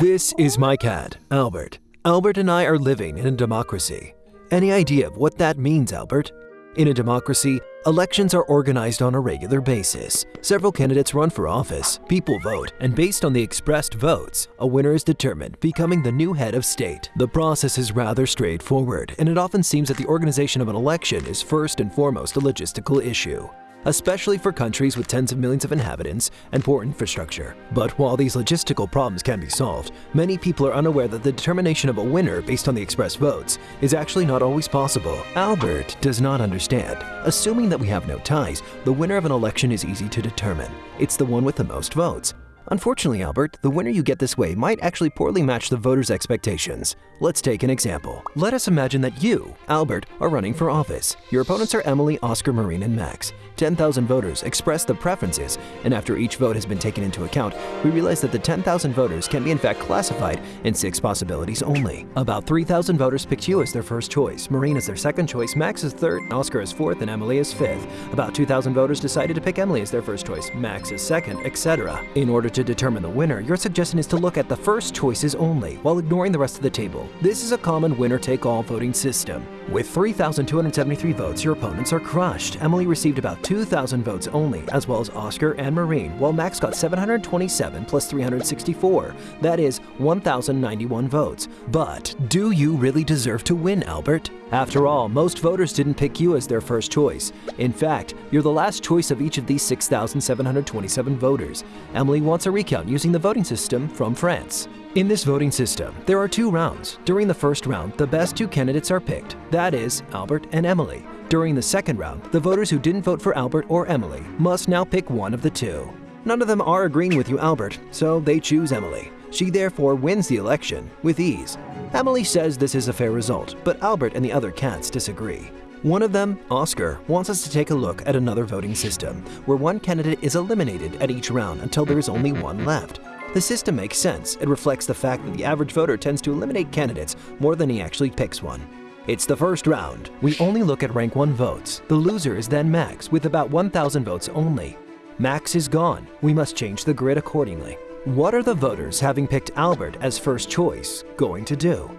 This is my cat, Albert. Albert and I are living in a democracy. Any idea of what that means, Albert? In a democracy, elections are organized on a regular basis. Several candidates run for office, people vote, and based on the expressed votes, a winner is determined, becoming the new head of state. The process is rather straightforward, and it often seems that the organization of an election is first and foremost a logistical issue especially for countries with tens of millions of inhabitants and poor infrastructure. But while these logistical problems can be solved, many people are unaware that the determination of a winner based on the express votes is actually not always possible. Albert does not understand. Assuming that we have no ties, the winner of an election is easy to determine. It's the one with the most votes. Unfortunately, Albert, the winner you get this way might actually poorly match the voters' expectations. Let's take an example. Let us imagine that you, Albert, are running for office. Your opponents are Emily, Oscar, Marine, and Max. 10,000 voters express the preferences, and after each vote has been taken into account, we realize that the 10,000 voters can be in fact classified in six possibilities only. About 3,000 voters picked you as their first choice, Marine as their second choice, Max as third, Oscar as fourth, and Emily as fifth. About 2,000 voters decided to pick Emily as their first choice, Max as second, etc. In order to determine the winner, your suggestion is to look at the first choices only, while ignoring the rest of the table. This is a common winner-take-all voting system. With 3,273 votes, your opponents are crushed. Emily received about 2,000 votes only, as well as Oscar and Marine, while Max got 727 plus 364. That is 1,091 votes. But do you really deserve to win, Albert? After all, most voters didn't pick you as their first choice. In fact, you're the last choice of each of these 6,727 voters. Emily wants a recount using the voting system from France. In this voting system, there are two rounds. During the first round, the best two candidates are picked, that is, Albert and Emily. During the second round, the voters who didn't vote for Albert or Emily must now pick one of the two. None of them are agreeing with you, Albert, so they choose Emily. She therefore wins the election with ease. Emily says this is a fair result, but Albert and the other cats disagree. One of them, Oscar, wants us to take a look at another voting system, where one candidate is eliminated at each round until there is only one left. The system makes sense. It reflects the fact that the average voter tends to eliminate candidates more than he actually picks one. It's the first round. We only look at rank 1 votes. The loser is then Max with about 1,000 votes only. Max is gone. We must change the grid accordingly. What are the voters, having picked Albert as first choice, going to do?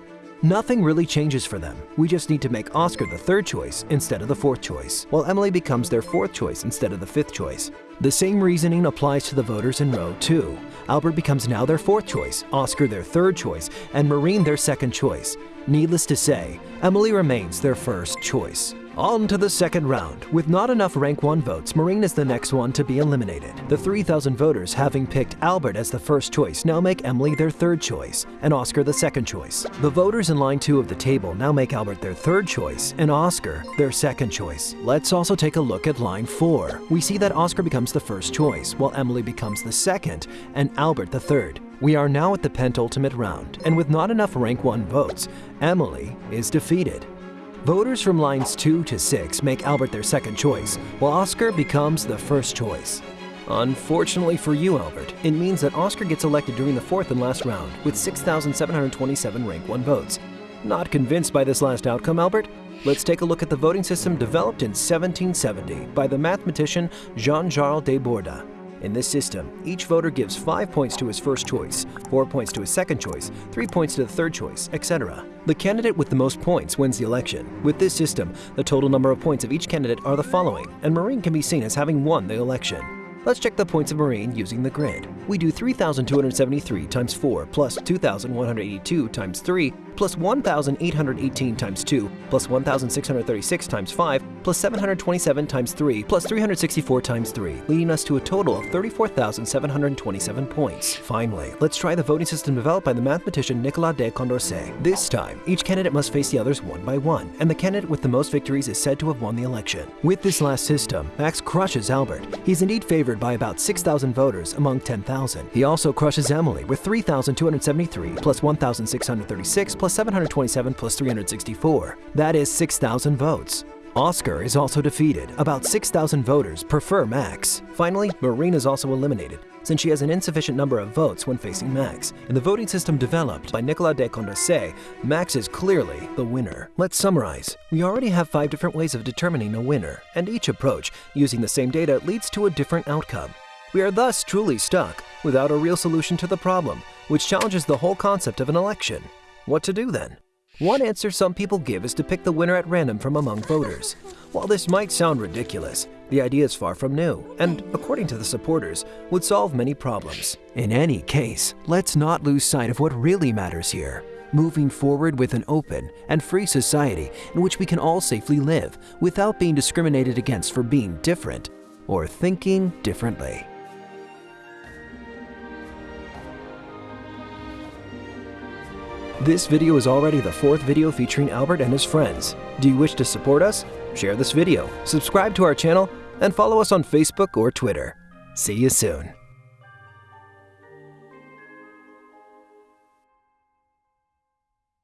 Nothing really changes for them. We just need to make Oscar the third choice instead of the fourth choice, while Emily becomes their fourth choice instead of the fifth choice. The same reasoning applies to the voters in row 2. Albert becomes now their fourth choice, Oscar their third choice, and Marine their second choice. Needless to say, Emily remains their first choice. On to the second round. With not enough rank 1 votes, Marine is the next one to be eliminated. The 3,000 voters having picked Albert as the first choice now make Emily their third choice, and Oscar the second choice. The voters in line 2 of the table now make Albert their third choice, and Oscar their second choice. Let's also take a look at line 4. We see that Oscar becomes the first choice, while Emily becomes the second, and Albert the third. We are now at the penultimate round, and with not enough rank 1 votes, Emily is defeated. Voters from lines 2 to 6 make Albert their second choice, while Oscar becomes the first choice. Unfortunately for you, Albert, it means that Oscar gets elected during the fourth and last round with 6,727 rank 1 votes. Not convinced by this last outcome, Albert? Let's take a look at the voting system developed in 1770 by the mathematician Jean-Charles de Borda. In this system, each voter gives 5 points to his first choice, 4 points to his second choice, 3 points to the third choice, etc. The candidate with the most points wins the election. With this system, the total number of points of each candidate are the following, and Marine can be seen as having won the election. Let's check the points of Marine using the grid. We do 3,273 times 4 plus 2,182 times 3 plus 1,818 times 2 plus 1,636 times 5 plus 727 times 3 plus 364 times 3, leading us to a total of 34,727 points. Finally, let's try the voting system developed by the mathematician Nicolas de Condorcet. This time, each candidate must face the others one by one, and the candidate with the most victories is said to have won the election. With this last system, Max crushes Albert. He's indeed favored by about 6,000 voters among 10,000. He also crushes Emily with 3,273 plus 1,636 plus 727 plus 364. That is 6,000 votes. Oscar is also defeated. About 6,000 voters prefer Max. Finally, Marine is also eliminated, since she has an insufficient number of votes when facing Max. In the voting system developed by Nicolas de Condorcet, Max is clearly the winner. Let's summarize. We already have five different ways of determining a winner, and each approach, using the same data, leads to a different outcome. We are thus truly stuck without a real solution to the problem, which challenges the whole concept of an election. What to do then? One answer some people give is to pick the winner at random from among voters. While this might sound ridiculous, the idea is far from new, and according to the supporters, would solve many problems. In any case, let's not lose sight of what really matters here moving forward with an open and free society in which we can all safely live without being discriminated against for being different or thinking differently. This video is already the fourth video featuring Albert and his friends. Do you wish to support us? Share this video, subscribe to our channel, and follow us on Facebook or Twitter. See you soon.